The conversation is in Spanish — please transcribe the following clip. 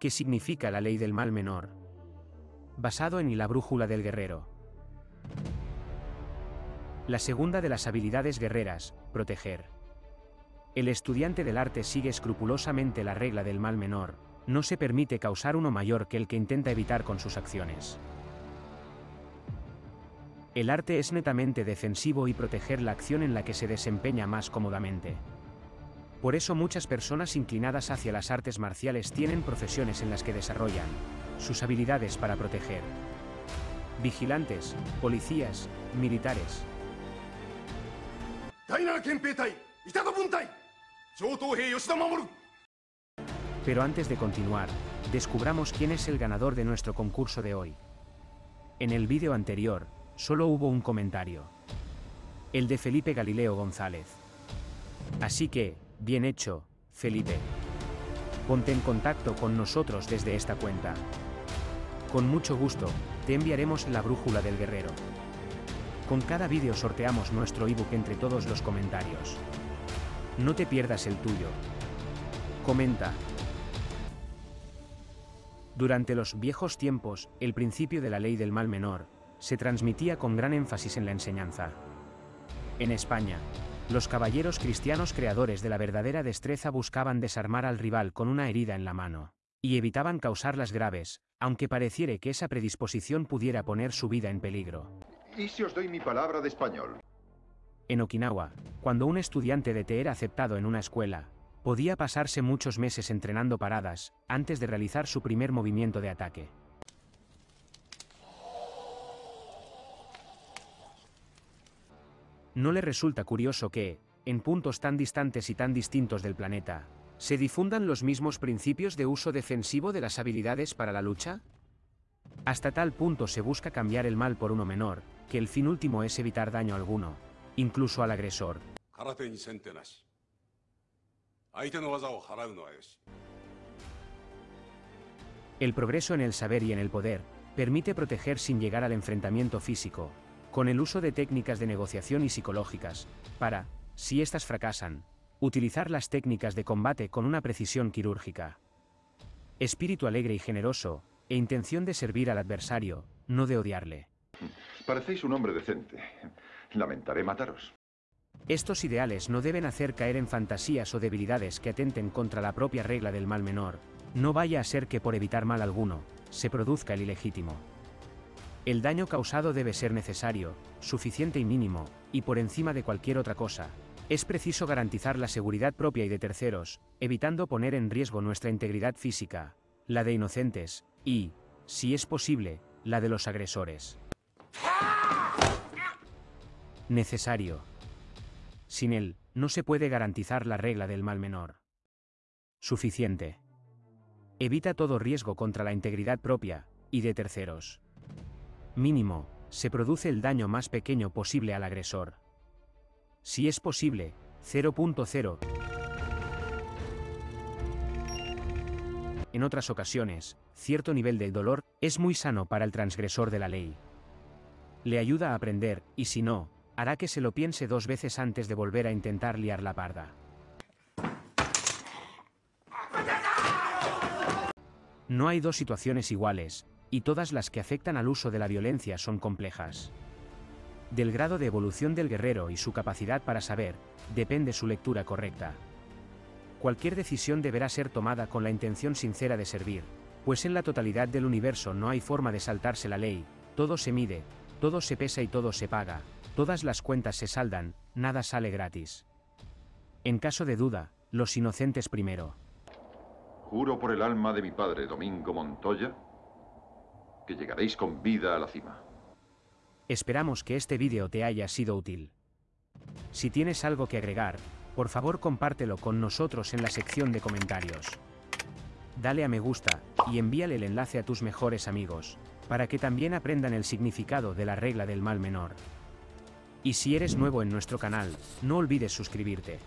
¿Qué significa la ley del mal menor? Basado en la brújula del guerrero. La segunda de las habilidades guerreras, proteger. El estudiante del arte sigue escrupulosamente la regla del mal menor, no se permite causar uno mayor que el que intenta evitar con sus acciones. El arte es netamente defensivo y proteger la acción en la que se desempeña más cómodamente. Por eso muchas personas inclinadas hacia las artes marciales tienen profesiones en las que desarrollan sus habilidades para proteger. Vigilantes, policías, militares. Pero antes de continuar, descubramos quién es el ganador de nuestro concurso de hoy. En el vídeo anterior, solo hubo un comentario. El de Felipe Galileo González. Así que, Bien hecho, Felipe. Ponte en contacto con nosotros desde esta cuenta. Con mucho gusto, te enviaremos la brújula del guerrero. Con cada vídeo sorteamos nuestro ebook entre todos los comentarios. No te pierdas el tuyo. Comenta. Durante los viejos tiempos, el principio de la ley del mal menor, se transmitía con gran énfasis en la enseñanza. En España, los caballeros cristianos creadores de la verdadera destreza buscaban desarmar al rival con una herida en la mano, y evitaban causarlas graves, aunque pareciere que esa predisposición pudiera poner su vida en peligro. ¿Y si os doy mi palabra de español? En Okinawa, cuando un estudiante de té era aceptado en una escuela, podía pasarse muchos meses entrenando paradas, antes de realizar su primer movimiento de ataque. ¿No le resulta curioso que, en puntos tan distantes y tan distintos del planeta, se difundan los mismos principios de uso defensivo de las habilidades para la lucha? Hasta tal punto se busca cambiar el mal por uno menor, que el fin último es evitar daño alguno, incluso al agresor. El progreso en el saber y en el poder, permite proteger sin llegar al enfrentamiento físico, con el uso de técnicas de negociación y psicológicas, para, si éstas fracasan, utilizar las técnicas de combate con una precisión quirúrgica. Espíritu alegre y generoso, e intención de servir al adversario, no de odiarle. Parecéis un hombre decente. Lamentaré mataros. Estos ideales no deben hacer caer en fantasías o debilidades que atenten contra la propia regla del mal menor, no vaya a ser que por evitar mal alguno, se produzca el ilegítimo. El daño causado debe ser necesario, suficiente y mínimo, y por encima de cualquier otra cosa. Es preciso garantizar la seguridad propia y de terceros, evitando poner en riesgo nuestra integridad física, la de inocentes, y, si es posible, la de los agresores. Necesario. Sin él, no se puede garantizar la regla del mal menor. Suficiente. Evita todo riesgo contra la integridad propia, y de terceros mínimo, se produce el daño más pequeño posible al agresor. Si es posible, 0.0. En otras ocasiones, cierto nivel de dolor es muy sano para el transgresor de la ley. Le ayuda a aprender, y si no, hará que se lo piense dos veces antes de volver a intentar liar la parda. No hay dos situaciones iguales, y todas las que afectan al uso de la violencia son complejas. Del grado de evolución del guerrero y su capacidad para saber, depende su lectura correcta. Cualquier decisión deberá ser tomada con la intención sincera de servir, pues en la totalidad del universo no hay forma de saltarse la ley, todo se mide, todo se pesa y todo se paga, todas las cuentas se saldan, nada sale gratis. En caso de duda, los inocentes primero. Juro por el alma de mi padre, Domingo Montoya, que llegaréis con vida a la cima. Esperamos que este vídeo te haya sido útil. Si tienes algo que agregar, por favor compártelo con nosotros en la sección de comentarios. Dale a me gusta, y envíale el enlace a tus mejores amigos, para que también aprendan el significado de la regla del mal menor. Y si eres nuevo en nuestro canal, no olvides suscribirte.